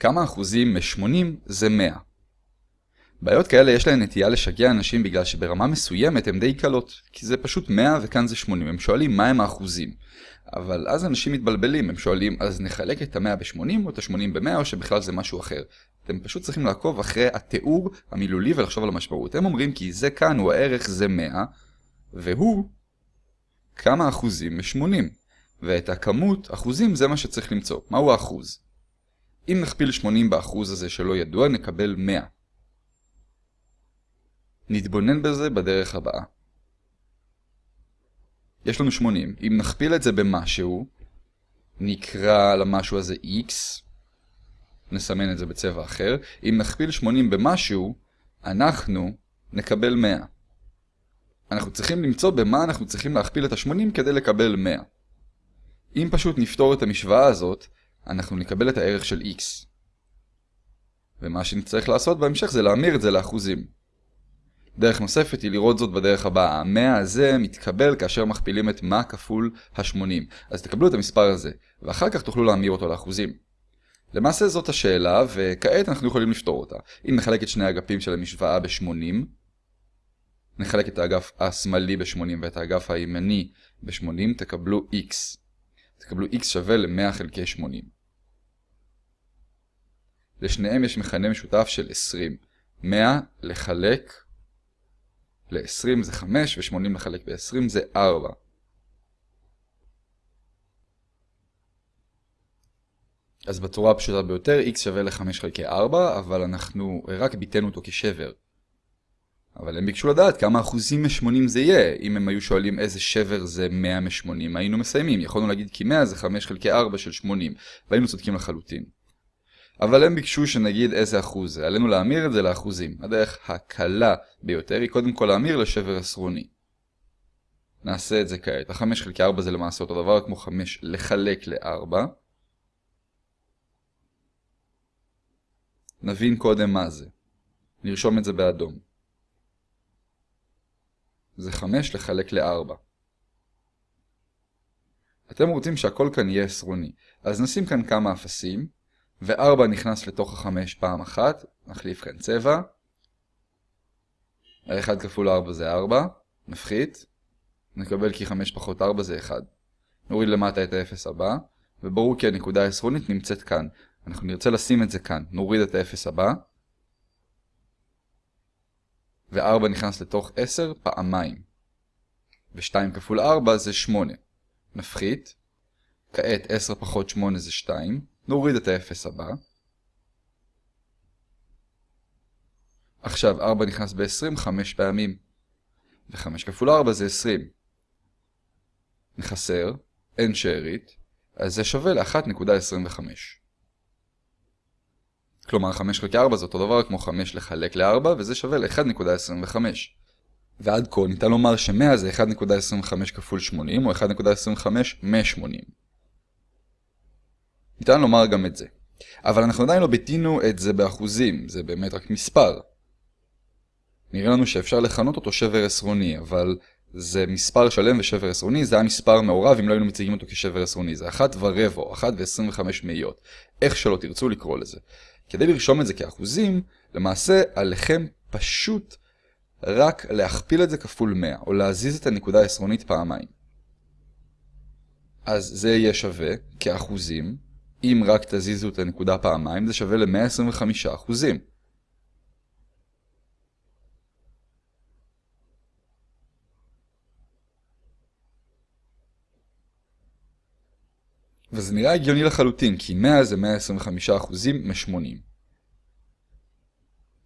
כמה אחוזים מ-80 זה 100. בעיות כאלה יש להן נטייה לשגע אנשים בגלל שברמה מסוימת הן די קלות, כי זה פשוט 100 וכאן זה 80, הם שואלים מה הם האחוזים. אבל אז אנשים מתבלבלים, הם שואלים אז נחלק את ה-100 ב-80 או את ה-80 ב-100 או שבכלל זה משהו אחר. אתם פשוט צריכים לעקוב אחרי התיאור המילולי ולחשוב על המשמעות. הם אומרים כי זה כאן הוא הערך זה 100, והוא כמה אחוזים מ-80. ואת הכמות, אחוזים זה מה שצריך למצוא. מהו האחוז? אם נכפיל 80 באחוז הזה שלא ידוע, נקבל 100. נתבונן בזה בדרך הבאה. יש לנו 80. אם נכפיל את זה במשהו, נקרא למשהו הזה x, נסמן את זה בצבע אחר. אם נכפיל 80 במשהו, אנחנו נקבל 100. אנחנו צריכים למצוא במה אנחנו צריכים להכפיל את ה-80 כדי לקבל 100. אם פשוט נפתור את המשוואה הזאת, אנחנו נקבל את הערך של x. ומה שנצטרך לעשות בהמשך זה להמיר את זה לאחוזים. דרך נוספת היא לראות זאת בדרך הבאה. ה-100 הזה מתקבל כאשר מכפילים את מה כפול ה-80. אז תקבלו את המספר הזה, ואחר כך תוכלו להמיר אותו לאחוזים. למעשה זאת השאלה, וכעת אנחנו יכולים לפתור אותה. אם נחלק את שני האגפים של המשוואה ב-80, נחלק את האגף השמאלי ב-80 ואת האגף הימני ב-80, תקבלו x. תקבלו x שווה ל-100 חלקי 80. לשניהם יש מכנה משותף של 20. 100 לחלק ל-20 זה 5 ו-80 לחלק ב-20 זה 4. אז בצורה הפשוטה ביותר x שווה ל-5 חלקי 4, אבל אנחנו רק ביטאנו אותו כשבר. אבל הם ביקשו לדעת כמה אחוזים מ-80 זה יהיה. אם הם היו שואלים איזה שבר זה 100 מ-80, היינו מסיימים. יכולנו להגיד כי 100 זה 5 חלקי 4 של 80, והיינו צודקים לחלוטין. אבל הם ביקשו שנגיד איזה אחוז. עלינו להמיר את זה לאחוזים. הדרך הקלה ביותר היא קודם כל להמיר לשבר עשרוני. נעשה את זה כעת. ה-5 חלקי 4 זה למעשה אותו דבר כמו 5 לחלק ל-4. נבין קודם מה זה. נרשום את זה באדום. זה 5 לחלק ל-4. אתם רוצים שהכל כאן יהיה עשרוני, אז נשים כאן כמה אפסים, ו-4 נכנס לתוך ה-5 פעם אחת, נחליף כאן צבע. ה-1 כפול 4 זה 4, נפחית, נקבל כי 5 פחות 4 זה 1. נוריד למטה את ה-0 הבא, וברור כי הנקודה העשרונית נמצאת כאן. אנחנו נרצה לשים את זה כאן, נוריד את ה-0 הבא, ו-4 נכנס לתוך 10 פעמיים. ו-2 כפול 4 זה 8. נפחית. כעת 10 פחות 8 זה 2. נוריד את ה-0 הבא. עכשיו 4 נכנס ב-20 5 פעמים. ו-5 כפול 4 זה 20. נחסר, אין שארית, אז זה שווה ל-1.25. כלומר 5 חלקי 4 זה אותו דבר כמו 5 לחלק ל-4 וזה שווה ל-1.25. ועד כה ניתן לומר ש-100 זה 1.25 כפול 80 או 1.25 מ-80. ניתן לומר גם את זה. אבל אנחנו עדיין לא ביטינו את זה באחוזים, זה באמת רק מספר. נראה לנו שאפשר לכנות אותו שבר עשרוני, אבל זה מספר שלם ושבר עשרוני, זה היה מספר מעורב אם לא היינו מציגים אותו כשבר עשרוני, זה 1 ורבע או 1 ו-25 מאיות, איך שלא תרצו לקרוא לזה. כדי לרשום את זה כאחוזים, למעשה עליכם פשוט רק להכפיל את זה כפול 100, או להזיז את הנקודה העשרונית פעמיים. אז זה יהיה שווה כאחוזים, אם רק תזיזו את הנקודה פעמיים, זה שווה ל-125 אחוזים. וזה נראה הגיוני לחלוטין, כי 100 זה 125 אחוזים מ-80.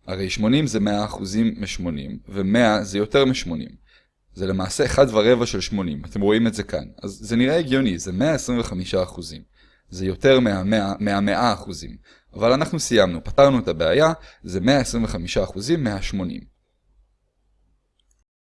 הרי 80 זה 100 אחוזים מ-80, ו-100 זה יותר מ-80. זה למעשה 1 ורבע של 80, אתם רואים את זה כאן. אז זה נראה הגיוני, זה 125 אחוזים. זה יותר מה-100 מה אחוזים. אבל אנחנו סיימנו, פתרנו את הבעיה, זה 125 אחוזים מה-80.